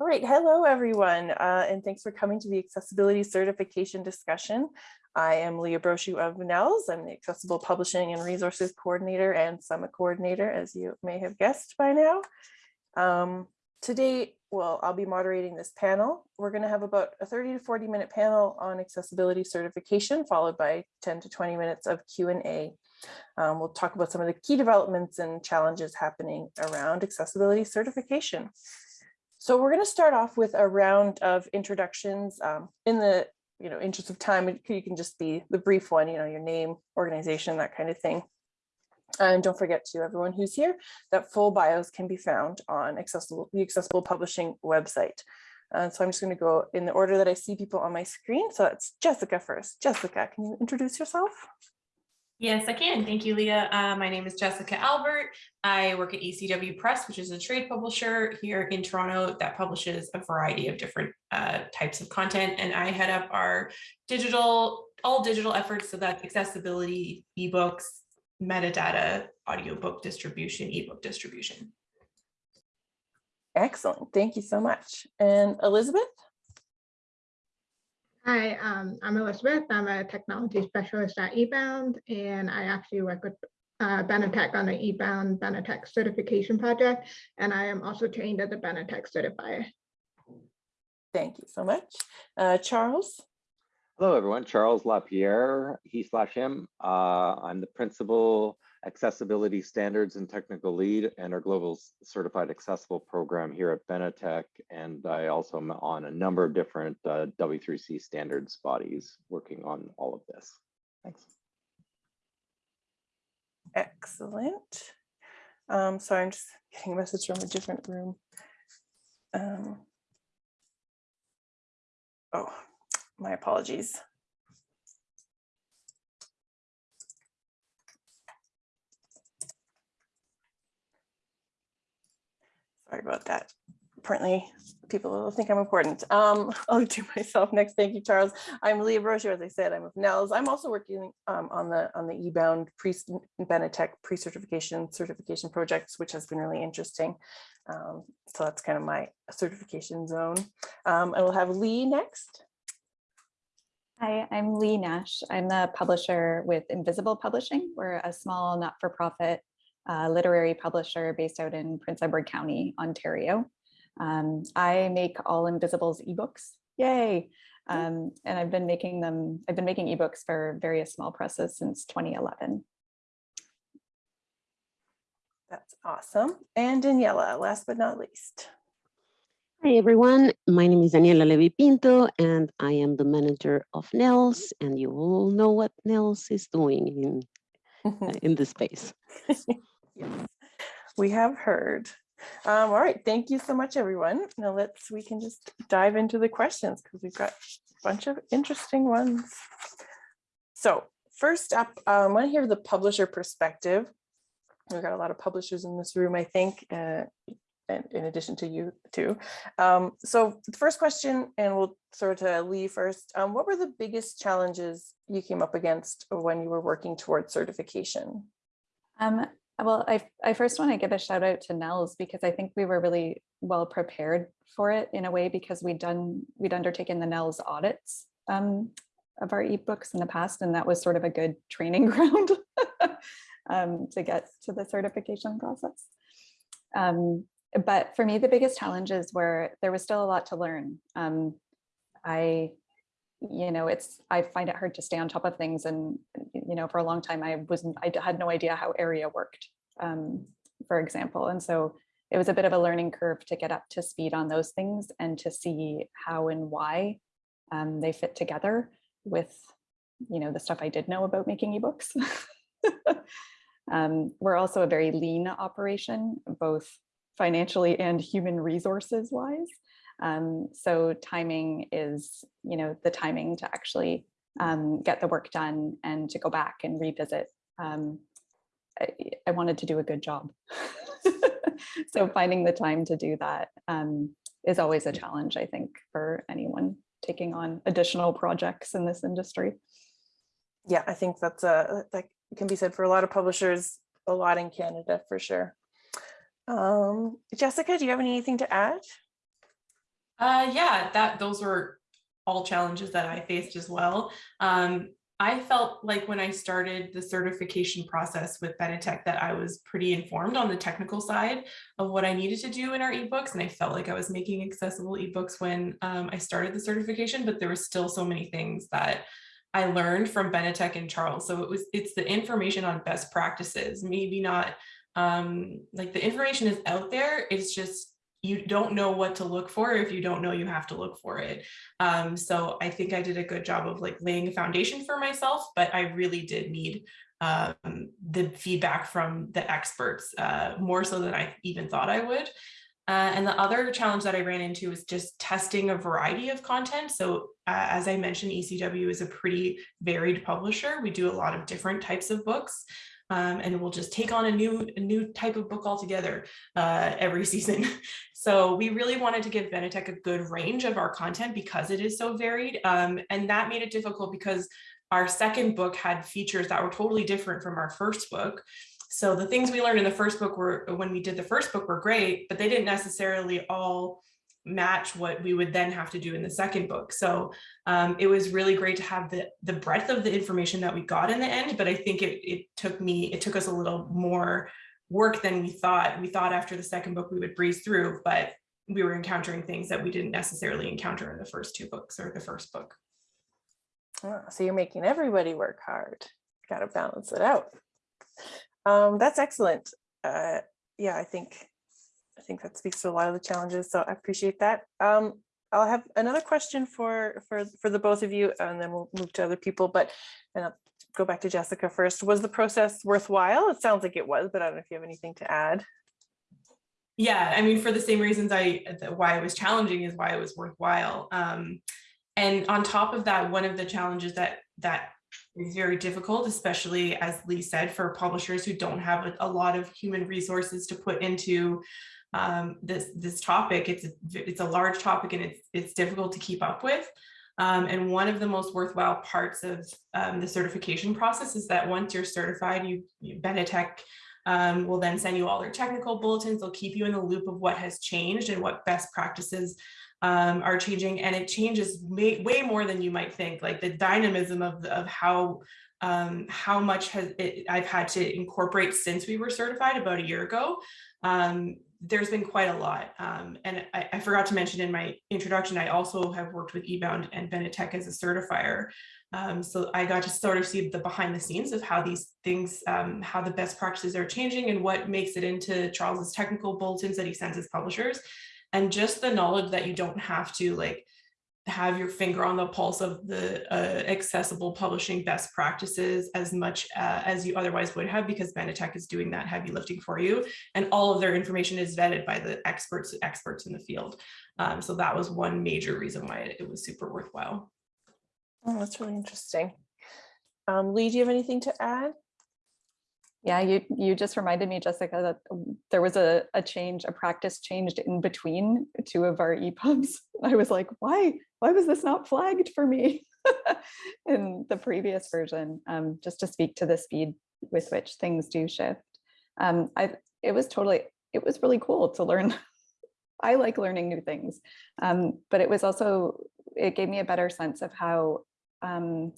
All right, hello everyone, uh, and thanks for coming to the accessibility certification discussion. I am Leah Brochu of NELS. I'm the Accessible Publishing and Resources Coordinator and Summit Coordinator, as you may have guessed by now. Um, today, well, I'll be moderating this panel. We're going to have about a 30 to 40 minute panel on accessibility certification, followed by 10 to 20 minutes of Q&A. Um, we'll talk about some of the key developments and challenges happening around accessibility certification. So we're going to start off with a round of introductions um, in the you know interest of time. You can just be the brief one, you know, your name, organization, that kind of thing. And don't forget to everyone who's here that full bios can be found on accessible the accessible publishing website. Uh, so I'm just going to go in the order that I see people on my screen. So that's Jessica first. Jessica, can you introduce yourself? Yes, I can. Thank you, Leah. Uh, my name is Jessica Albert. I work at ECW Press, which is a trade publisher here in Toronto that publishes a variety of different uh, types of content. And I head up our digital, all digital efforts. So that's accessibility, ebooks, metadata, audiobook distribution, ebook distribution. Excellent. Thank you so much. And Elizabeth? Hi, um, I'm Elizabeth. I'm a technology specialist at eBound, and I actually work with uh, Benetech on the eBound Benetech certification project, and I am also trained as a Benetech certifier. Thank you so much. Uh, Charles? Hello, everyone. Charles LaPierre, he slash him. Uh, I'm the principal accessibility standards and technical lead and our global certified accessible program here at Benetech. And I also am on a number of different uh, W3C standards bodies working on all of this. Thanks. Excellent. Um, sorry, I'm just getting a message from a different room. Um, oh, my apologies. Sorry about that. Apparently people will think I'm important. Um, I'll do myself next. Thank you, Charles. I'm Leah Brochu, as I said, I'm with NELS. I'm also working um, on the on the eBound pre Benetech pre-certification certification projects, which has been really interesting. Um, so that's kind of my certification zone. Um, I will have Lee next. Hi, I'm Lee Nash. I'm the publisher with Invisible Publishing. We're a small not-for-profit uh, literary publisher based out in Prince Edward County, Ontario. Um, I make all Invisible's ebooks. Yay! Um, and I've been making them, I've been making ebooks for various small presses since 2011. That's awesome. And Daniela, last but not least. Hi, everyone. My name is Daniela Levy Pinto, and I am the manager of NELS, and you all know what NELS is doing in, uh, in this space. we have heard. Um, all right, thank you so much, everyone. Now let's, we can just dive into the questions because we've got a bunch of interesting ones. So first up, um, I want to hear the publisher perspective. We've got a lot of publishers in this room, I think, uh, in addition to you too. Um, so the first question, and we'll sort of Lee first, um, what were the biggest challenges you came up against when you were working towards certification? Um, well, I, I first want to give a shout out to NELS because I think we were really well prepared for it in a way because we'd done, we'd undertaken the NELS audits um, of our ebooks in the past, and that was sort of a good training ground um, to get to the certification process. Um, but for me, the biggest challenges were there was still a lot to learn. Um, I, you know, it's I find it hard to stay on top of things, and you know, for a long time I wasn't I had no idea how ARIA worked, um, for example, and so it was a bit of a learning curve to get up to speed on those things and to see how and why um, they fit together with, you know, the stuff I did know about making ebooks. um, we're also a very lean operation, both financially and human resources wise. Um, so timing is, you know, the timing to actually um, get the work done and to go back and revisit. Um, I, I, wanted to do a good job. so finding the time to do that um, is always a challenge, I think, for anyone taking on additional projects in this industry. Yeah, I think that's a, that can be said for a lot of publishers, a lot in Canada for sure. Um, Jessica, do you have anything to add? Uh, yeah, that those were all challenges that I faced as well. Um, I felt like when I started the certification process with Benetech that I was pretty informed on the technical side of what I needed to do in our ebooks. And I felt like I was making accessible ebooks when um, I started the certification, but there were still so many things that I learned from Benetech and Charles. So it was it's the information on best practices, maybe not um, like the information is out there. It's just you don't know what to look for if you don't know you have to look for it. Um, so I think I did a good job of like laying a foundation for myself, but I really did need um, the feedback from the experts uh, more so than I even thought I would. Uh, and the other challenge that I ran into was just testing a variety of content. So uh, as I mentioned, ECW is a pretty varied publisher. We do a lot of different types of books. Um, and we'll just take on a new a new type of book altogether uh, every season. So we really wanted to give Benetech a good range of our content because it is so varied. Um, and that made it difficult because our second book had features that were totally different from our first book. So the things we learned in the first book were when we did the first book were great, but they didn't necessarily all match what we would then have to do in the second book. So um, it was really great to have the, the breadth of the information that we got in the end, but I think it, it took me, it took us a little more work than we thought. We thought after the second book we would breeze through, but we were encountering things that we didn't necessarily encounter in the first two books or the first book. Ah, So you're making everybody work hard. Got to balance it out. Um, that's excellent. Uh, yeah, I think I think that speaks to a lot of the challenges. So I appreciate that. Um, I'll have another question for for for the both of you, and then we'll move to other people. But and I'll go back to Jessica first. Was the process worthwhile? It sounds like it was, but I don't know if you have anything to add. Yeah, I mean, for the same reasons I why it was challenging is why it was worthwhile. Um, and on top of that, one of the challenges that that is very difficult, especially as Lee said, for publishers who don't have a, a lot of human resources to put into um, this this topic. It's a, it's a large topic and it's it's difficult to keep up with. Um, and one of the most worthwhile parts of um, the certification process is that once you're certified, you, you Benetech um, will then send you all their technical bulletins. They'll keep you in the loop of what has changed and what best practices um, are changing. And it changes way, way more than you might think. Like the dynamism of, of how um, how much has it, I've had to incorporate since we were certified about a year ago. Um, there's been quite a lot. Um, and I, I, forgot to mention in my introduction, I also have worked with eBound and Benetech as a certifier. Um, so I got to sort of see the behind the scenes of how these things, um, how the best practices are changing and what makes it into Charles's technical bulletins that he sends his publishers. And just the knowledge that you don't have to like have your finger on the pulse of the uh, accessible publishing best practices as much uh, as you otherwise would have because Benetech is doing that heavy lifting for you and all of their information is vetted by the experts experts in the field. Um, so that was one major reason why it, it was super worthwhile. Oh, that's really interesting. Um, Lee, do you have anything to add? Yeah, you you just reminded me, Jessica, that there was a, a change, a practice changed in between two of our EPUBs. I was like, why, why was this not flagged for me in the previous version? Um, just to speak to the speed with which things do shift. Um, I it was totally, it was really cool to learn. I like learning new things, um, but it was also, it gave me a better sense of how um,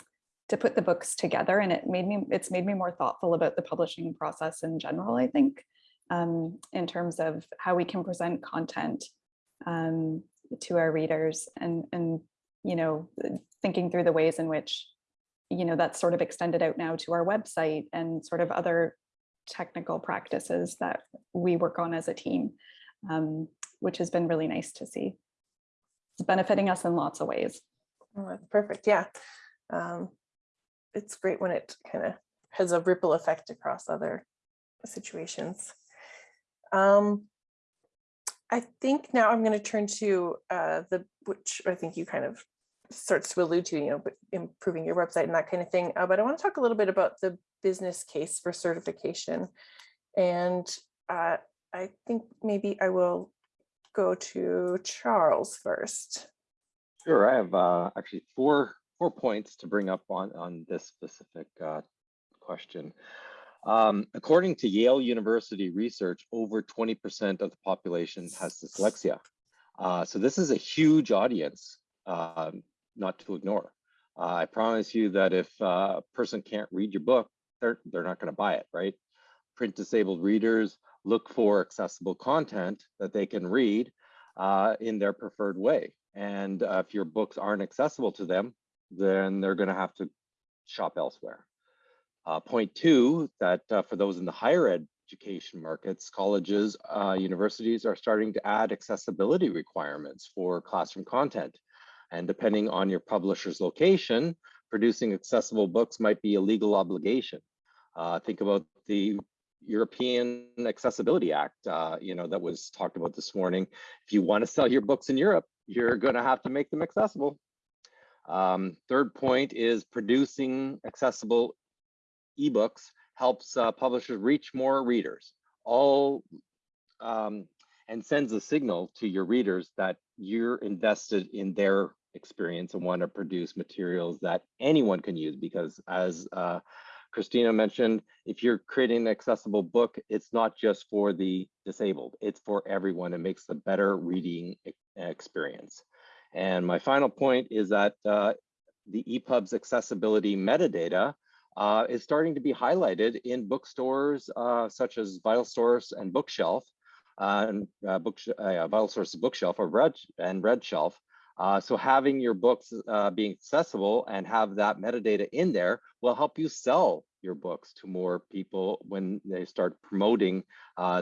to put the books together and it made me it's made me more thoughtful about the publishing process in general i think um, in terms of how we can present content um, to our readers and and you know thinking through the ways in which you know that's sort of extended out now to our website and sort of other technical practices that we work on as a team um, which has been really nice to see it's benefiting us in lots of ways Oh, perfect. Yeah. Um, it's great when it kind of has a ripple effect across other situations. Um, I think now I'm going to turn to uh, the, which I think you kind of starts to allude to, you know, improving your website and that kind of thing. Uh, but I want to talk a little bit about the business case for certification. And uh, I think maybe I will go to Charles first. Sure, I have uh, actually four four points to bring up on on this specific uh, question. Um, according to Yale University research, over 20% of the population has dyslexia. Uh, so this is a huge audience um, not to ignore. Uh, I promise you that if uh, a person can't read your book, they're, they're not gonna buy it, right? Print disabled readers look for accessible content that they can read uh, in their preferred way. And uh, if your books aren't accessible to them, then they're gonna have to shop elsewhere. Uh, point two, that uh, for those in the higher education markets, colleges, uh, universities are starting to add accessibility requirements for classroom content. And depending on your publisher's location, producing accessible books might be a legal obligation. Uh, think about the European Accessibility Act, uh, you know, that was talked about this morning. If you want to sell your books in Europe, you're going to have to make them accessible. Um, third point is producing accessible ebooks helps uh, publishers reach more readers. All um, and sends a signal to your readers that you're invested in their experience and want to produce materials that anyone can use because as uh, Christina mentioned, if you're creating an accessible book, it's not just for the disabled, it's for everyone. It makes a better reading experience. And my final point is that uh, the EPUB's accessibility metadata uh, is starting to be highlighted in bookstores uh, such as VitalSource and Bookshelf, uh, and uh, book, uh, VitalSource Bookshelf or Red and RedShelf. Uh, so having your books uh, being accessible and have that metadata in there will help you sell your books to more people when they start promoting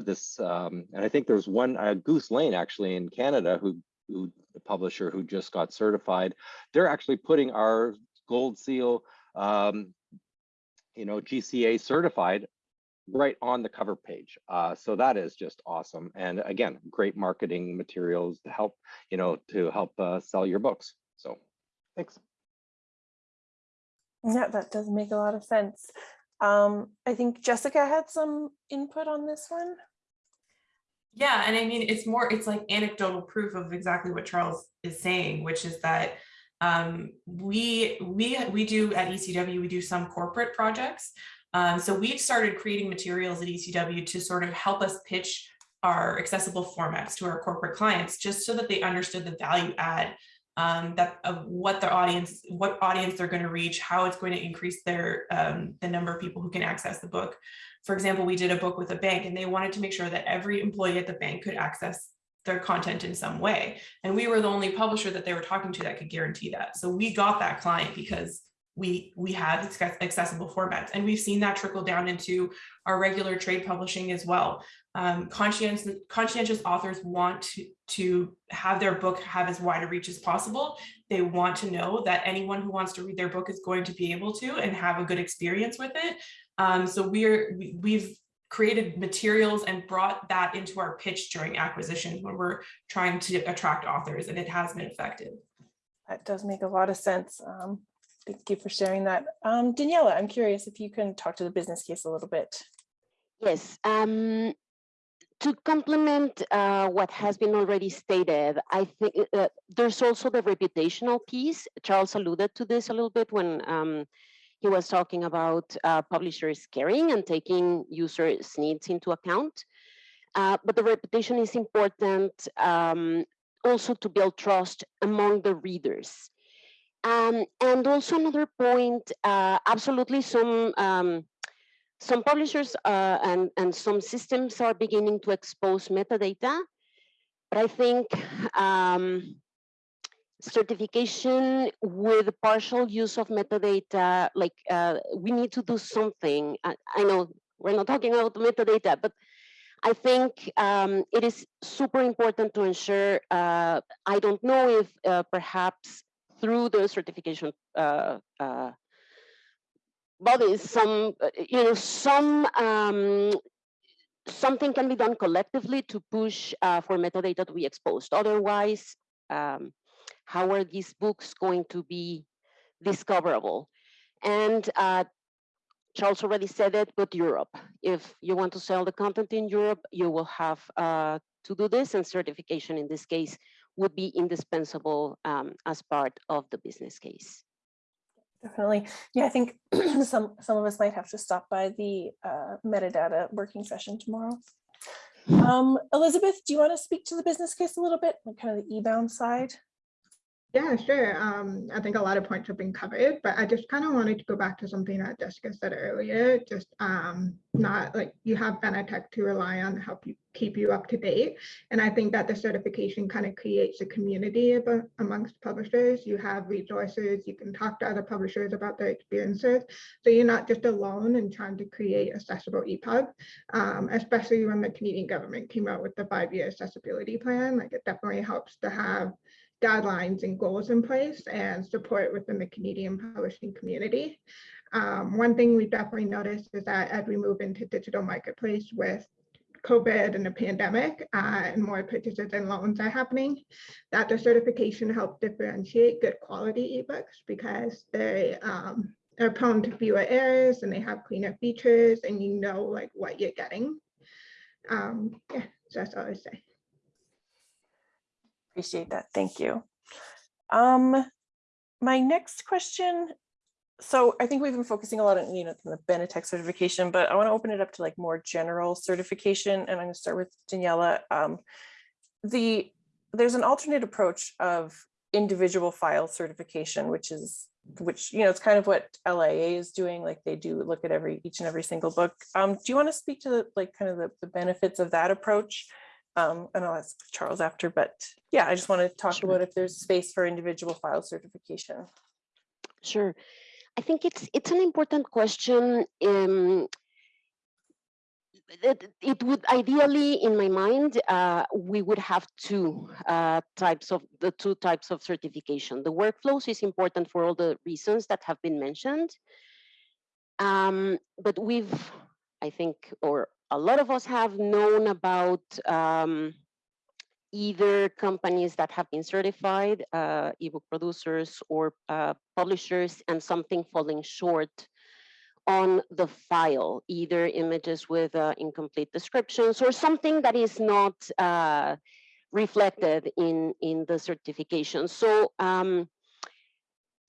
this. Um, and I think there's one, Goose Lane actually in Canada, who, who the publisher who just got certified. They're actually putting our gold seal, um, you know, GCA certified right on the cover page. Uh, so that is just awesome. And again, great marketing materials to help, you know, to help uh, sell your books. So thanks. Yeah, that does make a lot of sense. Um, I think Jessica had some input on this one. Yeah, and I mean, it's more, it's like anecdotal proof of exactly what Charles is saying, which is that um, we we we do at ECW, we do some corporate projects. Um, so we've started creating materials at ECW to sort of help us pitch our accessible formats to our corporate clients, just so that they understood the value add um, that of what their audience, what audience they're going to reach, how it's going to increase their um, the number of people who can access the book. For example, we did a book with a bank, and they wanted to make sure that every employee at the bank could access their content in some way. And we were the only publisher that they were talking to that could guarantee that. So we got that client because we we had accessible formats and we've seen that trickle down into our regular trade publishing as well um, conscientious conscientious authors want to, to have their book have as wide a reach as possible they want to know that anyone who wants to read their book is going to be able to and have a good experience with it um, so we're we, we've created materials and brought that into our pitch during acquisitions when we're trying to attract authors and it has been effective That does make a lot of sense. Um, thank you for sharing that. Um, Daniela, I'm curious if you can talk to the business case a little bit. Yes, um, to complement uh, what has been already stated, I think uh, there's also the reputational piece. Charles alluded to this a little bit when um, he was talking about uh, publishers caring and taking users' needs into account. Uh, but the reputation is important um, also to build trust among the readers. Um, and also another point, uh, absolutely some um, some publishers uh, and, and some systems are beginning to expose metadata, but I think um, certification with partial use of metadata, like uh, we need to do something. I, I, know we're not talking about metadata, but I think um, it is super important to ensure, uh, I don't know if uh, perhaps through the certification uh, uh, bodies, some, you know, some, um, something can be done collectively to push uh, for metadata to be exposed. Otherwise, um, how are these books going to be discoverable? And uh, Charles already said it, but Europe. If you want to sell the content in Europe, you will have uh, to do this and certification in this case would be indispensable um, as part of the business case. Definitely. Yeah, I think some some of us might have to stop by the uh, metadata working session tomorrow. Um, Elizabeth, do you want to speak to the business case a little bit, like kind of the eBound side? Yeah, sure. Um, I think a lot of points have been covered, but I just kind of wanted to go back to something that Jessica said earlier. Just um, not like you have Benetech to rely on to help you keep you up to date. And I think that the certification kind of creates a community amongst publishers. You have resources, you can talk to other publishers about their experiences. So you're not just alone in trying to create accessible EPUB, um, especially when the Canadian government came out with the five-year accessibility plan. Like it definitely helps to have guidelines and goals in place and support within the Canadian publishing community. Um, one thing we definitely noticed is that as we move into digital marketplace with COVID and the pandemic uh, and more purchases and loans are happening, that the certification helped differentiate good quality ebooks because they um, are prone to fewer errors and they have cleaner features and you know like what you're getting. Um, yeah, so that's all I say. Appreciate that. Thank you. Um, my next question. So I think we've been focusing a lot on, you know, the Benetech certification, but I want to open it up to like more general certification. And I'm going to start with Daniela. Um, the there's an alternate approach of individual file certification, which is which, you know, it's kind of what LIA is doing. Like they do look at every each and every single book. Um, do you want to speak to the, like kind of the, the benefits of that approach? Um, and I'll ask Charles after, but yeah, I just want to talk Sure. about if there's space for individual file certification. Sure. I think it's it's an important question. Um, it, it would ideally, in my mind, uh, we would have two uh, types of the two types of certification. The workflows is important for all the reasons that have been mentioned. Um, but we've, I think, or a lot of us have known about um, either companies that have been certified, uh, ebook producers or uh, publishers, and something falling short on the file, either images with uh, incomplete descriptions or something that is not uh, reflected in, in the certification. So um,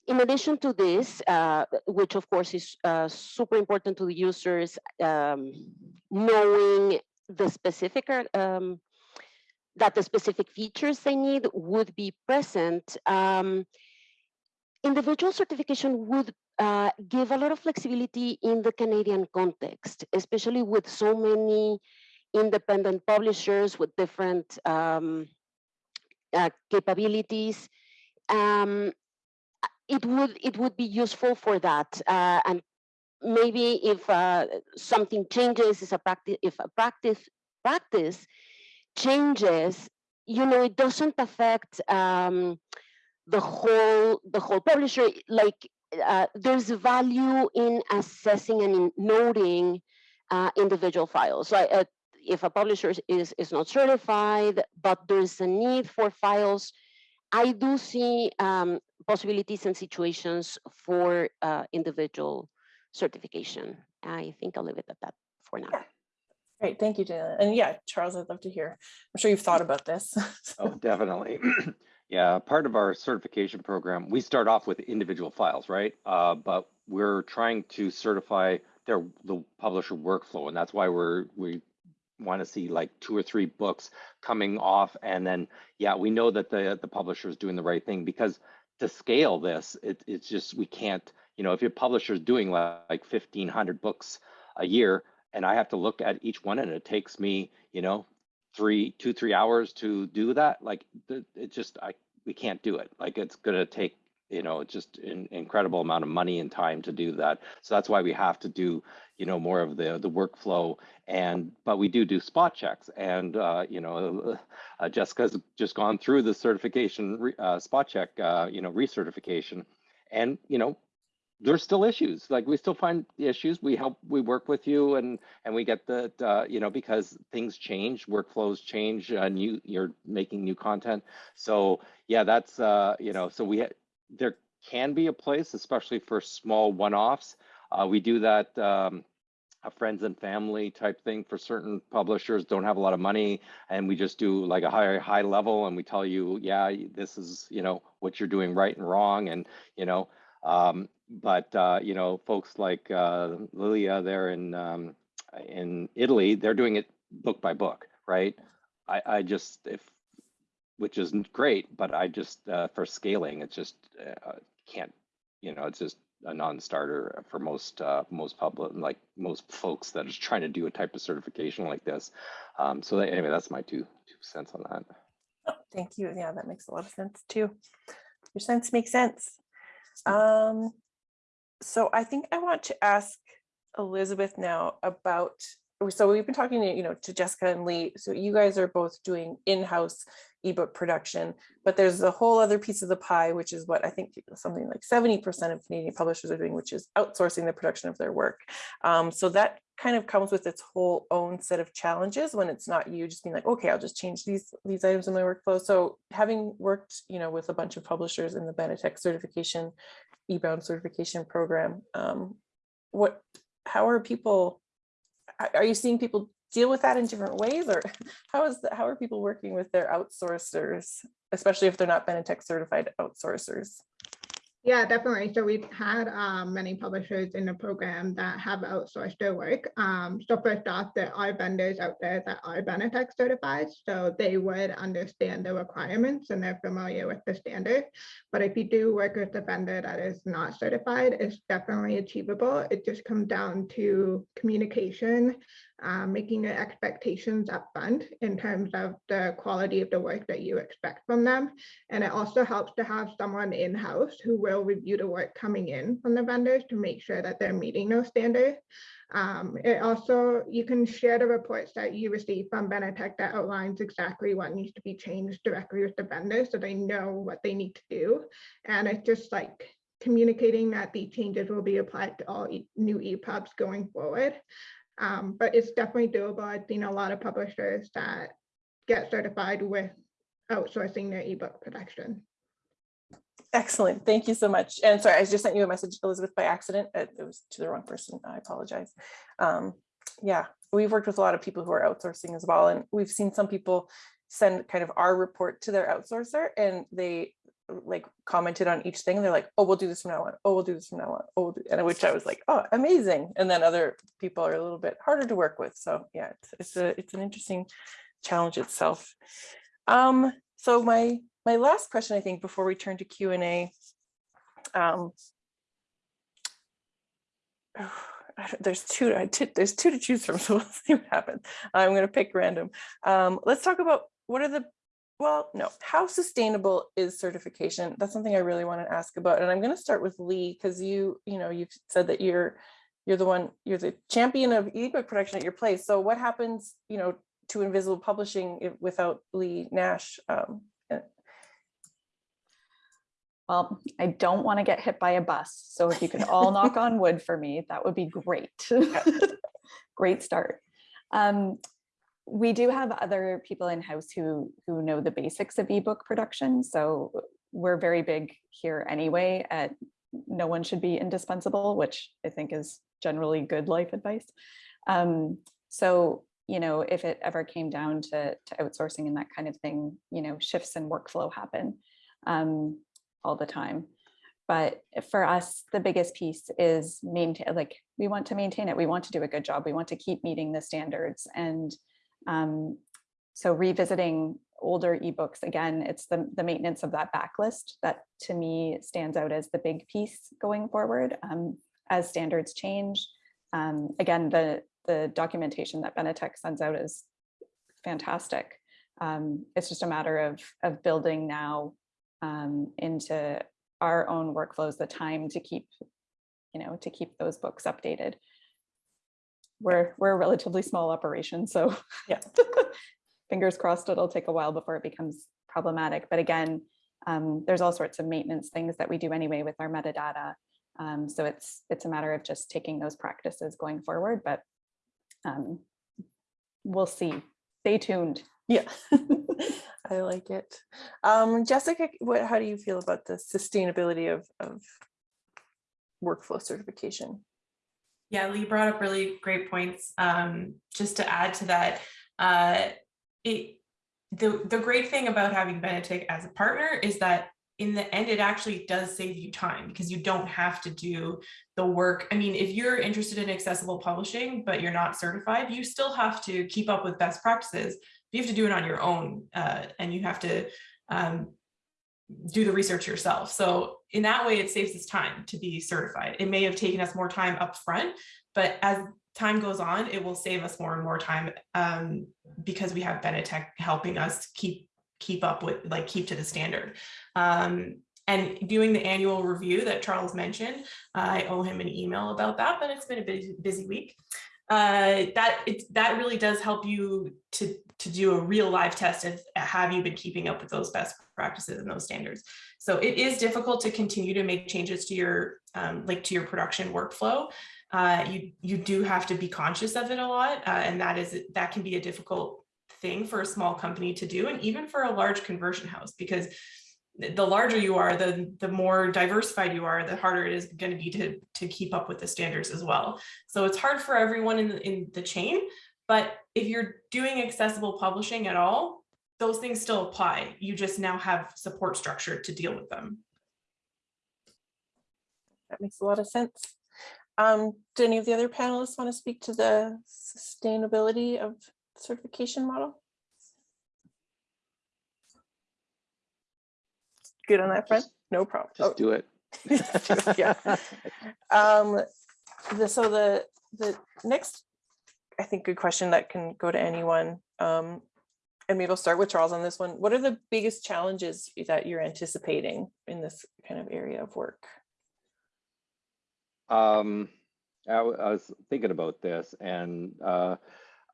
in addition to this, uh, which of course is uh, super important to the users, um, knowing the specific uh, um, that the specific features they need would be present. Um, individual certification would uh, give a lot of flexibility in the Canadian context, especially with so many independent publishers with different um, uh, capabilities. Um, it would it would be useful for that, uh, and maybe if uh, something changes, is a practice if a practice practice changes, you know, it doesn't affect um, the whole the whole publisher. Like uh, there's value in assessing and in noting uh, individual files. So uh, if a publisher is is not certified, but there's a need for files, I do see um, possibilities and situations for uh, individual certification. I think I'll leave it at that for now. Great, thank you, Dana. And yeah, Charles, I'd love to hear. I'm sure you've thought about this. Oh, definitely. yeah, part of our certification program, we start off with individual files, right? Uh, but we're trying to certify their the publisher workflow, and that's why we're we want to see like two or three books coming off, and then yeah, we know that the the publisher is doing the right thing because to scale this, it, it's just we can't. You know, if your publisher is doing like, like 1,500 books a year, and I have to look at each one, and it takes me, you know, three, two, three hours to do that. Like it just, I we can't do it. Like it's gonna take, you know, just an incredible amount of money and time to do that. So that's why we have to do, you know, more of the the workflow. And but we do do spot checks, and uh, you know, uh, Jessica's just gone through the certification uh, spot check, uh, you know, recertification, and you know, there's still issues. Like we still find issues. We help we work with you and and we get the uh, you know because things change workflows change and you you're making new content. So yeah that's uh you know so we there can be a place especially for small one-offs uh, we do that um a friends and family type thing for certain publishers don't have a lot of money and we just do like a high high level and we tell you yeah this is you know what you're doing right and wrong and you know um, but uh, you know, folks like uh, Lilia there in um, in Italy, they're doing it book by book, right? I, I just, if, which isn't great, but I just, uh, for scaling, it's just, uh, can't, you know, it's just a non-starter for most, uh, most public, like most folks that is trying to do a type of certification like this. Um, so that- anyway, that's my two, two cents on that. Oh, Thank you. Yeah, that makes a lot of sense too. Your sense makes sense. Um, so I think I want to ask Elizabeth now about, so we've been talking to, you know, to Jessica and Lee. So you guys are both doing in-house ebook production, but there's a whole other piece of the pie, which is what I think something like 70% of Canadian publishers are doing, which is outsourcing the production of their work. Um, so that kind of comes with its whole own set of challenges when it's not you just being like, okay, I'll just change these these items in my workflow. So having worked, you know, with a bunch of publishers in the Benetech certification, eBound certification program, um, what, how are people, are- are you seeing people deal with that in different ways or how is, the- how are people working with their outsourcers, especially if they're not Benetech certified outsourcers? Yeah, definitely. So we've had um, many publishers in the program that have outsourced their work. Um, so first off, there are vendors out there that are Benetech certified, so they would understand the requirements and they're familiar with the standard. But if you do work with a vendor that is not certified, it's definitely achievable. It just comes down to communication, um, making your expectations upfront in terms of the quality of the work that you expect from them. And it also helps to have someone in-house who will review the work coming in from the vendors to make sure that they're meeting those standards. Um, it also, you can share the reports that you receive from Benetech that outlines exactly what needs to be changed directly with the vendor so they know what they need to do. And it's just like communicating that the changes will be applied to all e- new EPUBs going forward. Um, but it's definitely doable. I've seen a lot of publishers that get certified with outsourcing their ebook production. Excellent. Thank you so much. And sorry, I just sent you a message, Elizabeth, by accident. It it was to the wrong person. I apologize. Um, yeah, we've worked with a lot of people who are outsourcing as well. And we've seen some people send kind of our report to their outsourcer and they like commented on each thing. They're like, oh, we'll do this from now on. Oh, we'll do this from now on. Oh, we'll do-" and which I was like, oh, amazing. And then other people are a little bit harder to work with. So yeah, it's, it's a, it's an interesting challenge itself. Um, so my, my last question, I think, before we turn to Q and A. Um, there's two, there's two to choose from, so we'll see what happens. I'm gonna pick random. Um, let's talk about what are the, well, no, how sustainable is certification? That's something I really want to ask about. And I'm gonna start with Lee, because you, you know, you've said that you're, you're the one, you're the champion of ebook production at your place. So what happens, you know, to Invisible Publishing without Lee Nash? Um, Well, I don't want to get hit by a bus. So if you could all knock on wood for me, that would be great. Great start. Um, we do have other people in-house who who know the basics of ebook production. So we're very big here anyway at no one should be indispensable, which I think is generally good life advice. Um, so, you know, if it ever came down to, to outsourcing and that kind of thing, you know, shifts in workflow happen. Um, all the time. But for us, the biggest piece is maintain, like, we want to maintain it. We want to do a good job. We want to keep meeting the standards. And um, so revisiting older ebooks, again, it's the, the maintenance of that backlist that to me stands out as the big piece going forward um, as standards change. Um, again, the, the documentation that Benetech sends out is fantastic. Um, it's just a matter of, of building now um, into our own workflows, the time to keep, you know, to keep those books updated. We're, we're a relatively small operation, so Yeah. fingers crossed it'll take a while before it becomes problematic. But again, um, there's all sorts of maintenance things that we do anyway with our metadata. Um, so it's, it's a matter of just taking those practices going forward, but um, we'll see. Stay tuned. Yeah, I like it. Um, Jessica, what, how do you feel about the sustainability of, of workflow certification? Yeah, Lee brought up really great points. Um, just to add to that, uh, it the the great thing about having Benetech as a partner is that in the end, it actually does save you time because you don't have to do the work. I mean, if you're interested in accessible publishing, but you're not certified, you still have to keep up with best practices. You have to do it on your own uh, and you have to um, do the research yourself. So in that way, it saves us time to be certified. It may have taken us more time up front, but as time goes on, it will save us more and more time um, because we have Benetech helping us keep keep up with like keep to the standard. Um, and doing the annual review that Charles mentioned, I owe him an email about that, but it's been a busy, busy week. Uh, that it, that really does help you to to do a real live test of have you been keeping up with those best practices and those standards. So it is difficult to continue to make changes to your um, like to your production workflow. Uh, you you do have to be conscious of it a lot, uh, and that is that can be a difficult thing for a small company to do, and even for a large conversion house, because the larger you are, the the more diversified you are, the harder it is going to be to to keep up with the standards as well. So it's hard for everyone in the, in the chain, but if you're doing accessible publishing at all, those things still apply. You just now have support structure to deal with them. That makes a lot of sense. Um, do any of the other panelists want to speak to the sustainability of certification model? Good on that front? No problem. Just do it. Oh, Yeah. Um, the, so the, the next, I think, good question that can go to anyone. Um, and maybe I'll start with Charles on this one. What are the biggest challenges that you're anticipating in this kind of area of work? Um, I, I was thinking about this and, uh,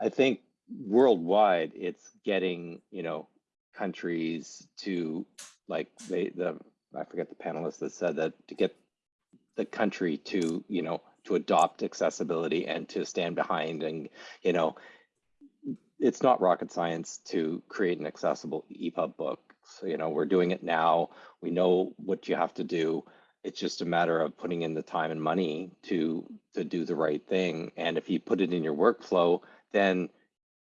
I think worldwide, it's getting, you know, countries to like they, the, I forget the panelist that said that to get the country to, you know, to adopt accessibility and to stand behind and, you know, it's not rocket science to create an accessible EPUB book. So, you know, we're doing it now. We know what you have to do it's just a matter of putting in the time and money to to do the right thing and if you put it in your workflow then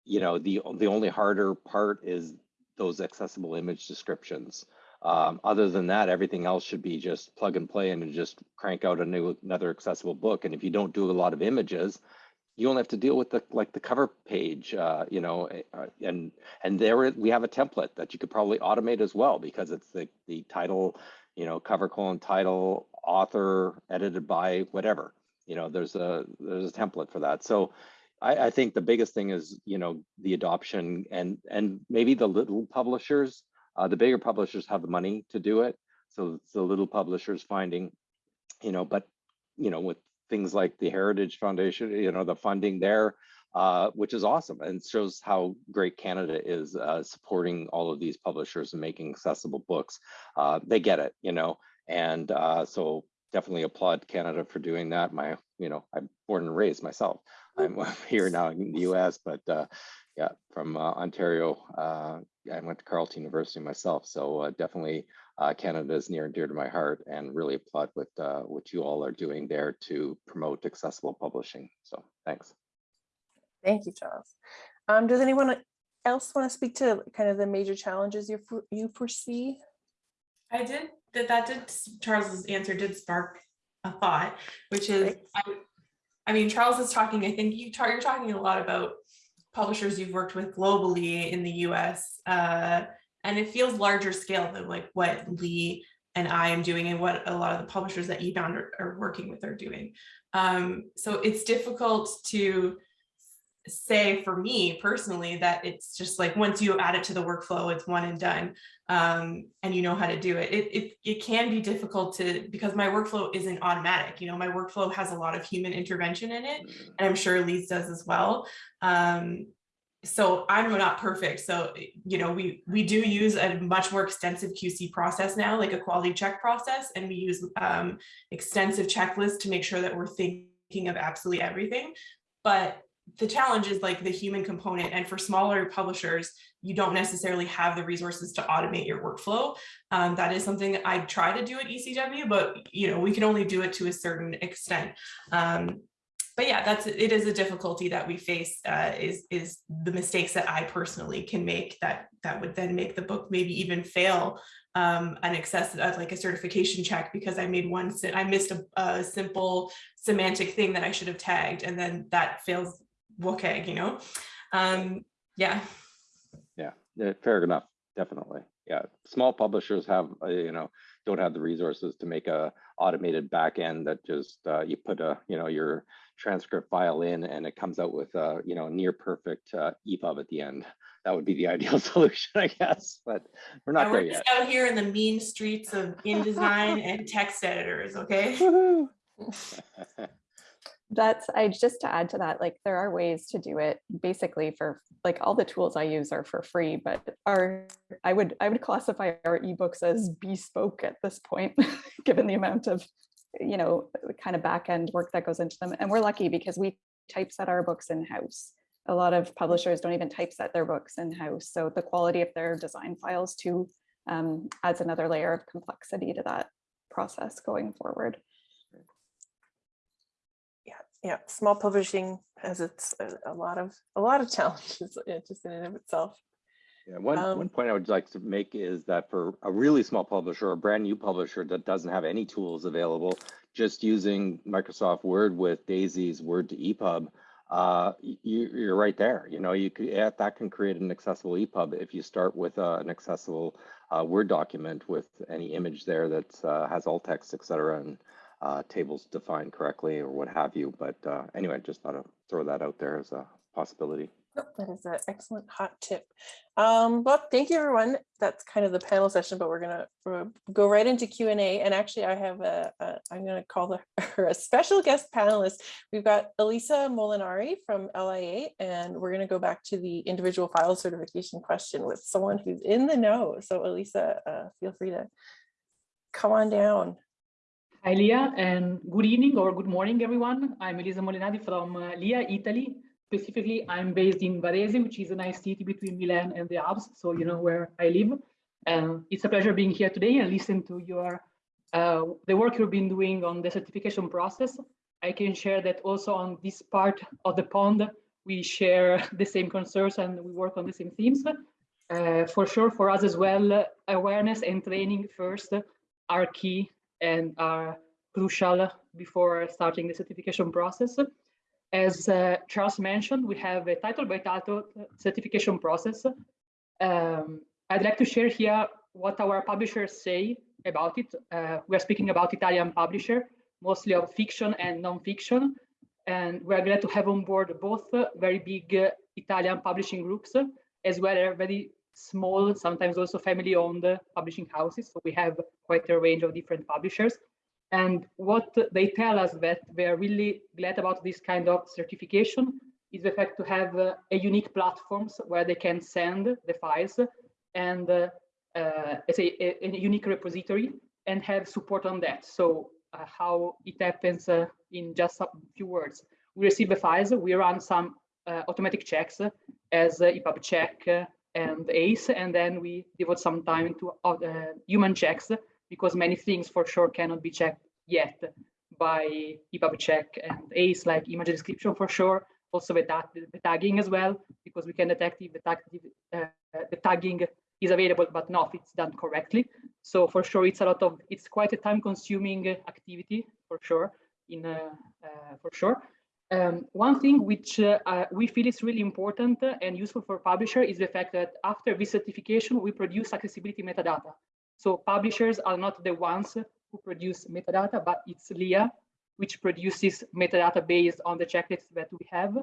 you know the the only harder part is those accessible image descriptions um, other than that everything else should be just plug and play and just crank out a new another accessible book and if you don't do a lot of images you only have to deal with the like the cover page uh, you know uh, and and there we have a template that you could probably automate as well because it's the the title you know, cover colon title, author, edited by, whatever. You know, there's a there's a template for that. So I, I think the biggest thing is, you know, the adoption and and maybe the little publishers, uh, the bigger publishers have the money to do it. So it's the little publishers finding, you know, but you know, with things like the Heritage Foundation, you know, the funding there, uh, which is awesome and shows how great Canada is uh, supporting all of these publishers and making accessible books. Uh, they get it, you know, and uh, so definitely applaud Canada for doing that. My, you know, I'm born and raised myself. I'm here now in the U.S., but uh, yeah, from uh, Ontario. I went to Carleton University myself, so definitely Canada is near and dear to my heart, and really applaud with what you all are doing there to promote accessible publishing. So thanks. Thank you, Charles. Um, does anyone else want to speak to kind of the major challenges you you foresee? I did that. That did Charles's answer did spark a thought, which is, Great. I, I mean, Charles is talking. I think you talk, you're talking a lot about publishers you've worked with globally in the U.S. Uh, and it feels larger scale than like what Lee and I am doing and what a lot of the publishers that eBound are, are working with are doing. Um, so it's difficult to say for me personally that it's just like once you add it to the workflow it's one and done um, and you know how to do it. it it it can be difficult to because my workflow isn't automatic you know my workflow has a lot of human intervention in it and i'm sure Lee's does as well. Um, so i'm not perfect so you know we we do use a much more extensive qc process now like a quality check process and we use um, extensive checklists to make sure that we're thinking of absolutely everything. But the challenge is like the human component and for smaller publishers you don't necessarily have the resources to automate your workflow. Um, that is something i try to do at ecw but you know we can only do it to a certain extent. Um, but yeah, that's it is a difficulty that we face uh, is is the mistakes that I personally can make that that would then make the book maybe even fail um, an access uh, like a certification check because I made one I missed a, a simple semantic thing that I should have tagged and then that fails WCAG, you know. Um, yeah. Yeah, yeah, fair enough, definitely. Yeah, small publishers have, uh, you know, don't have the resources to make a automated back end that just uh, you put a, you know, your transcript file in and it comes out with a, you know, near perfect uh, EPUB at the end. That would be the ideal solution, I guess, but we're not there yet. out here in the mean streets of InDesign and text editors, okay? That's, I just to add to that, like there are ways to do it basically for, like all the tools I use are for free, but are, I would, I would classify our ebooks as bespoke at this point, given the amount of, you know, kind of back end work that goes into them. And we're lucky because we typeset our books in-house. A lot of publishers don't even typeset their books in-house. So the quality of their design files too um, adds another layer of complexity to that process going forward. Yeah, small publishing has its a, a lot of a lot of challenges uh, just in and of itself. Yeah, one, Um, one point I would like to make is that for a really small publisher, a brand new publisher that doesn't have any tools available, just using Microsoft Word with Daisy's Word to EPUB, uh, you, you're right there. You know, you could, yeah, that can create an accessible EPUB if you start with uh, an accessible uh, Word document with any image there that uh, has alt text, et cetera, and uh, tables defined correctly or what have you. But uh, anyway, just thought to throw that out there as a possibility. That is an excellent hot tip. Um, well, thank you, everyone. That's kind of the panel session, but we're gonna uh, go right into Q and actually, I have a, a I'm gonna call the, her a special guest panelist. We've got Elisa Molinari from LIA, and we're gonna go back to the individual file certification question with someone who's in the know. So Elisa, uh, feel free to come on down. Hi, Leah, and good evening or good morning, everyone. I'm Elisa Molinari from uh, LIA, Italy. Specifically, I'm based in Varese, which is a nice city between Milan and the Alps, so you know where I live. Um, it's a pleasure being here today and listen to your uh, the work you've been doing on the certification process. I can share that also on this part of the pond, we share the same concerns and we work on the same themes. Uh, for sure, for us as well, awareness and training first are key and are crucial before starting the certification process. As uh, Charles mentioned, we have a title by title certification process. Um, I'd like to share here what our publishers say about it. Uh, we're speaking about Italian publisher, mostly of fiction and non-fiction. And we're glad to have on board both very big uh, Italian publishing groups, as well as very small, sometimes also family-owned uh, publishing houses. So we have quite a range of different publishers. And what they tell us that they're really glad about this kind of certification is the fact to have uh, a unique platforms where they can send the files and uh, uh, as a, a, unique repository and have support on that. So uh, how it happens uh, in just a few words. We receive the files, we run some uh, automatic checks as uh, EPUB check and ACE, and then we devote some time to uh, human checks because many things for sure cannot be checked yet by EPUB check and ACE, like image description for sure, also the, the tagging as well, because we can detect if the, tag, uh, the tagging is available, but not if it's done correctly. So for sure, it's a lot of, it's quite a time consuming activity for sure, in uh, uh, for sure. Um, one thing which uh, uh, we feel is really important and useful for publisher is the fact that after this certification, we produce accessibility metadata. So publishers are not the ones who produce metadata, but it's LIA, which produces metadata based on the checklists that we have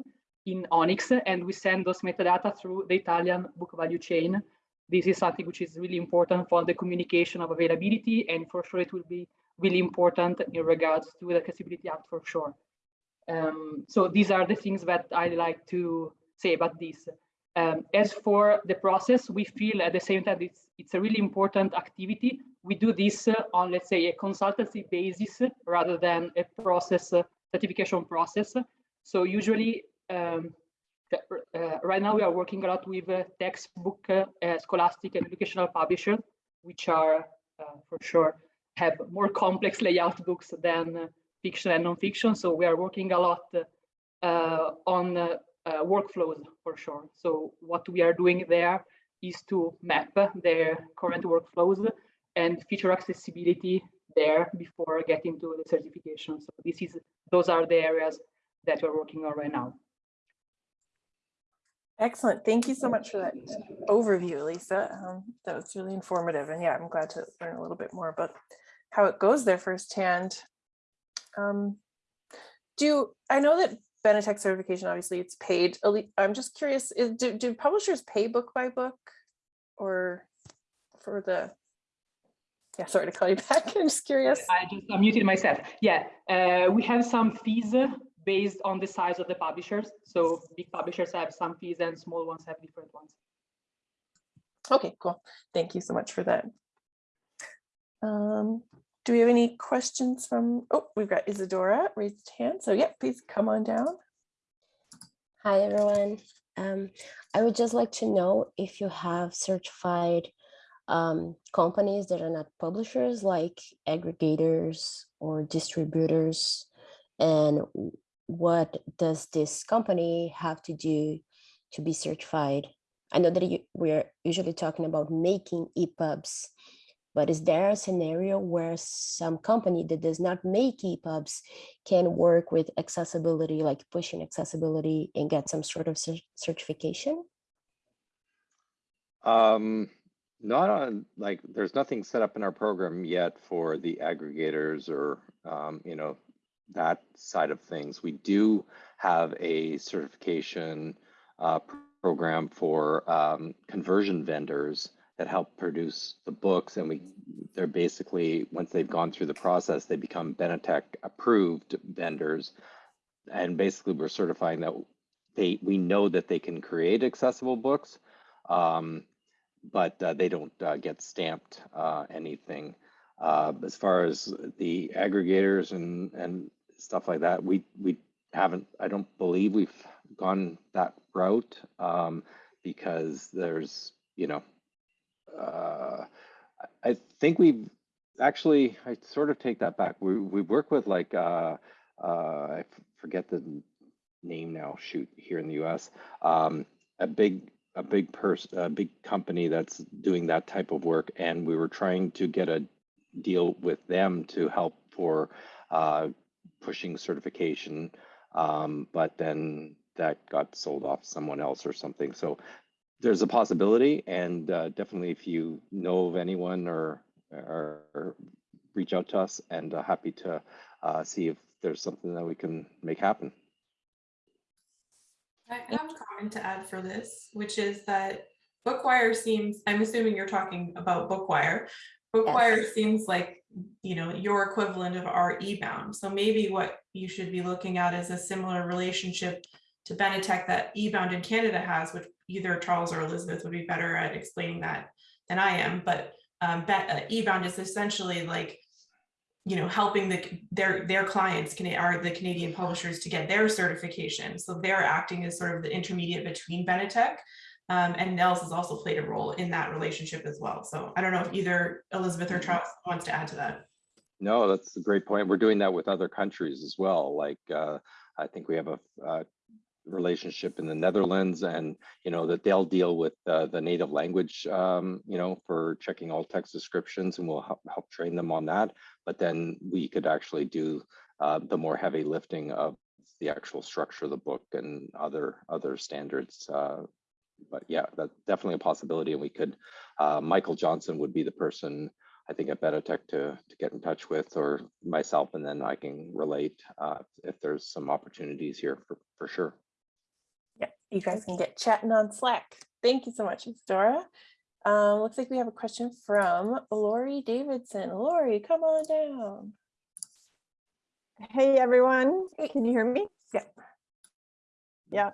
in ONIX, and we send those metadata through the Italian book value chain. This is something which is really important for the communication of availability, and for sure it will be really important in regards to the Accessibility Act for sure. Um, so these are the things that I like to say about this. Um, as for the process, we feel at the same time it's, it's a really important activity. We do this uh, on, let's say, a consultancy basis rather than a process, uh, certification process. So usually, um, uh, right now we are working a lot with uh, textbook, uh, scholastic and educational publishers, which are uh, for sure have more complex layout books than fiction and non-fiction. So we are working a lot uh, on uh, uh, workflows for sure. So what we are doing there is to map their current workflows and feature accessibility there before getting to the certification. So this is those are the areas that we're working on right now. Excellent. Thank you so much for that overview, Lisa. Um, That was really informative. And yeah, I'm glad to learn a little bit more about how it goes there firsthand. Um, Do, I know that Benetech certification, obviously it's paid. I'm just curious, is- do, do publishers pay book by book? Or for the, yeah, sorry to call you back. I'm just curious. I just unmuted myself. Yeah, uh, we have some fees based on the size of the publishers. So big publishers have some fees and small ones have different ones. Okay, cool. Thank you so much for that. Um, do we have any questions from, oh, we've got Isadora raised hand. So yeah, please come on down. Hi, everyone. Um, I would just like to know if you have certified um, companies that are not publishers, like aggregators or distributors, and what does this company have to do to be certified? I know that you, we're usually talking about making EPUBs, but is there a scenario where some company that does not make EPUBs can work with accessibility, like pushing accessibility and get some sort of certification? Um, not on, like, there's nothing set up in our program yet for the aggregators or, um, you know, that side of things. We do have a certification uh, program for um, conversion vendors that help produce the books and we they're basically once they've gone through the process they become Benetech approved vendors and basically we're certifying that they we know that they can create accessible books um, but uh, they don't uh, get stamped uh, anything. Uh, as far as the aggregators and and stuff like that, we we haven't. I don't believe we've gone that route um, because there's you know. Uh, I think we've actually. I sort of take that back. We we work with like uh, uh, I forget the name now. Shoot, here in the U.S. Um, a big a big person, a big company that's doing that type of work, and we were trying to get a deal with them to help for uh, pushing certification, um, but then that got sold off someone else or something. So there's a possibility, and uh, definitely if you know of anyone or or, or reach out to us, and uh, happy to uh, see if there's something that we can make happen. I have a comment to add for this, which is that Bookwire seems, I'm assuming you're talking about Bookwire. Bookwire seems like, you know, your equivalent of our eBound. So maybe what you should be looking at is a similar relationship to Benetech that eBound in Canada has, which either Charles or Elizabeth would be better at explaining that than I am. But um, uh, eBound is essentially like you know, helping the their their clients can are the Canadian publishers to get their certification. So they're acting as sort of the intermediate between Benetech. Um, and NNELS has also played a role in that relationship as well. So I don't know if either Elizabeth or Charles wants to add to that. No, that's a great point. We're doing that with other countries as well. Like uh, I think we have a, uh relationship in the Netherlands, and you know that they'll deal with uh, the native language, um, you know, for checking all text descriptions, and we'll help, help train them on that. But then we could actually do uh, the more heavy lifting of the actual structure of the book and other other standards. Uh, but yeah, that's definitely a possibility, and we could. Uh, Michael Johnson would be the person I think at Benetech to, to get in touch with or myself, and then I can relate uh, if there's some opportunities here for, for sure. You guys can get chatting on Slack. Thank you so much, Dora. Um, looks like we have a question from Lori Davidson. Lori, come on down. Hey, everyone. Hey. Can you hear me? Yeah. Yeah.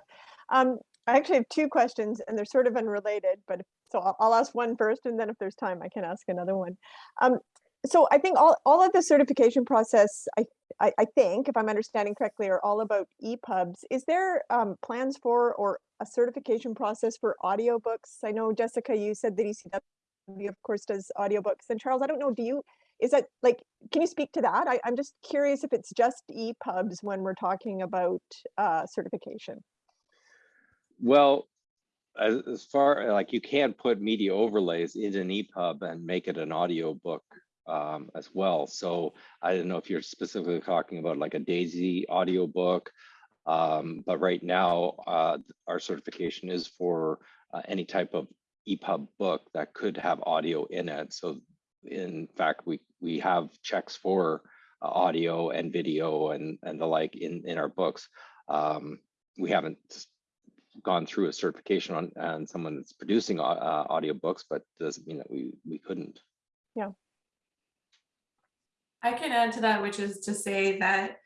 Um, I actually have two questions and they're sort of unrelated, but if- so I'll, I'll ask one first and then if there's time, I can ask another one. Um, so I think all, all of the certification process, I, I, I think, if I'm understanding correctly, are all about EPUBs. Is there um, plans for or a certification process for audiobooks? I know Jessica, you said that ECW of course does audiobooks and Charles, I don't know, do you, is that like, can you speak to that? I, I'm just curious if it's just EPUBs when we're talking about uh, certification. Well, as, as far like you can put media overlays in an EPUB and make it an audio book um, as well. So I don't know if you're specifically talking about like a Daisy audio book, um, but right now uh, our certification is for uh, any type of EPUB book that could have audio in it. So in fact, we we have checks for uh, audio and video and and the like in in our books. Um, we haven't gone through a certification on on someone that's producing uh, audiobooks, but doesn't mean that we we couldn't. I can add to that, which is to say that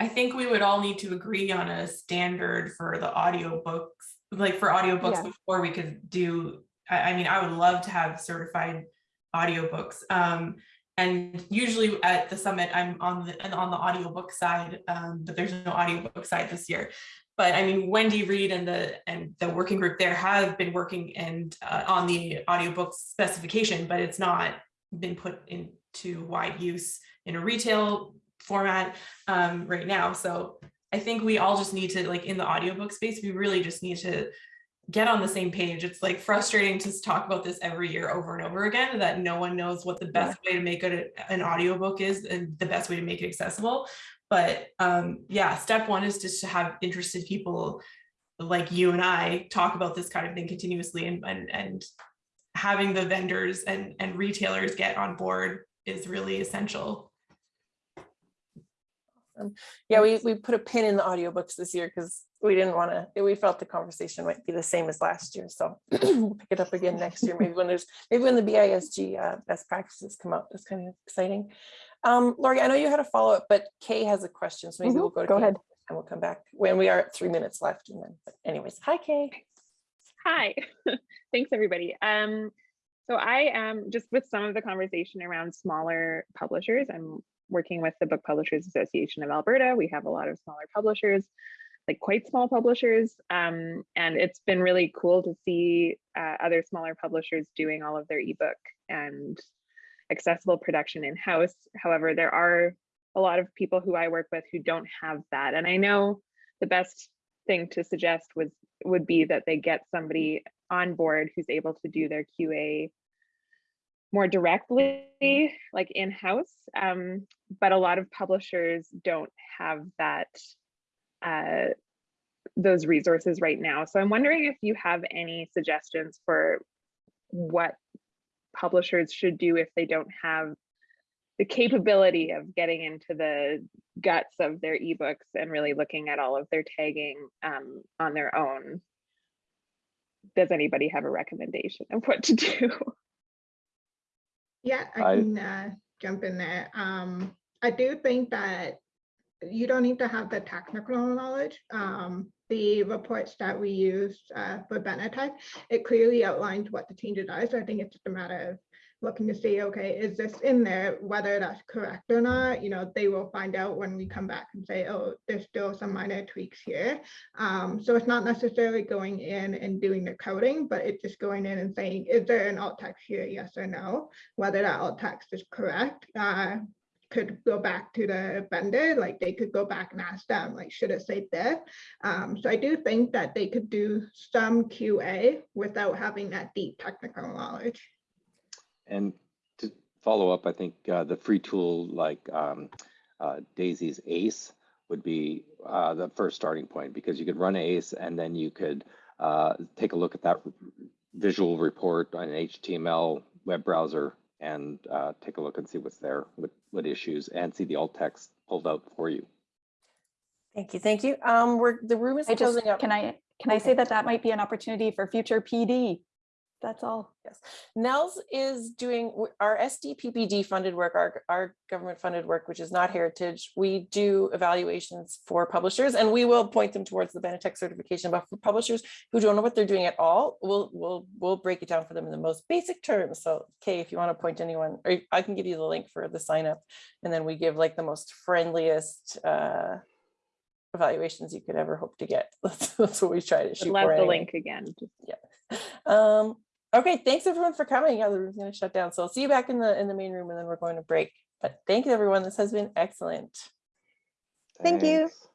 I think we would all need to agree on a standard for the audiobooks, like for audiobooks Yeah. before we could do, I, I mean, I would love to have certified audiobooks. Um, and usually at the summit, I'm on the, and on the audiobook side, um, but there's no audiobook side this year. But I mean, Wendy Reid and the, and the working group there have been working and, uh, on the audiobook specification, but it's not been put into wide use in a retail format um, right now. So I think we all just need to like in the audiobook space, we really just need to get on the same page. It's like frustrating to talk about this every year over and over again that no one knows what the best way to make it an audiobook is and the best way to make it accessible. But um, yeah, step one is just to have interested people like you and I talk about this kind of thing continuously and and, and having the vendors and, and retailers get on board is really essential. Yeah, we, we put a pin in the audiobooks this year because we didn't want to, we felt the conversation might be the same as last year. So we'll pick it up again next year, maybe when there's, maybe when the BISG uh, best practices come out, that's kind of exciting. Um, Lori, I know you had a follow-up, but Kay has a question, so maybe Mhm, we'll go to go Kay ahead. And we'll come back when we are at three minutes left and then, but anyways, hi Kay. Hi, thanks everybody. Um, so I am just with some of the conversation around smaller publishers. I'm working with the Book Publishers Association of Alberta. We have a lot of smaller publishers, like quite small publishers. Um, and it's been really cool to see uh, other smaller publishers doing all of their ebook and accessible production in-house. However, there are a lot of people who I work with who don't have that. And I know the best thing to suggest was would be that they get somebody on board who's able to do their QA more directly, like in-house. Um, but a lot of publishers don't have that uh, those resources right now. So I'm wondering if you have any suggestions for what publishers should do if they don't have the capability of getting into the guts of their ebooks and really looking at all of their tagging um, on their own. Does anybody have a recommendation of what to do? Yeah, I I- can uh, jump in there. Um, I do think that you don't need to have the technical knowledge. Um, the reports that we use uh, for Benetech, it clearly outlines what the changes are. So I think it's just a matter of looking to see, okay, is this in there, whether that's correct or not, you know, they will find out when we come back and say, oh, there's still some minor tweaks here. Um, so it's not necessarily going in and doing the coding, but it's just going in and saying, is there an alt text here, yes or no? Whether that alt text is correct, uh, could go back to the vendor, like they could go back and ask them, like, should it say this? Um, so I do think that they could do some QA without having that deep technical knowledge. And to follow up, I think uh, the free tool like um, uh, Daisy's ACE would be uh, the first starting point because you could run ACE and then you could uh, take a look at that visual report on an HTML web browser and uh, take a look and see what's there, what, what issues, and see the alt text pulled out for you. Thank you, thank you. Um, we're, the room is I just, closing up. can I, can I say that that might be an opportunity for future PD? That's all. Yes, NNELS is doing our SDPPD funded work, our, our government funded work, which is not heritage. We do evaluations for publishers and we will point them towards the Benetech certification, but for publishers who don't know what they're doing at all, we'll, we'll, we'll break it down for them in the most basic terms. So Kay, if you want to point anyone, or I can give you the link for the sign up and then we give like the most friendliest uh, evaluations you could ever hope to get. That's, that's what we try to shoot love for the anyway. link again. Yeah. Um, okay, thanks everyone for coming. Yeah, the room's gonna shut down. So I'll see you back in the in the main room and then we're going to break. But thank you, everyone. This has been excellent. Thank you. Thanks.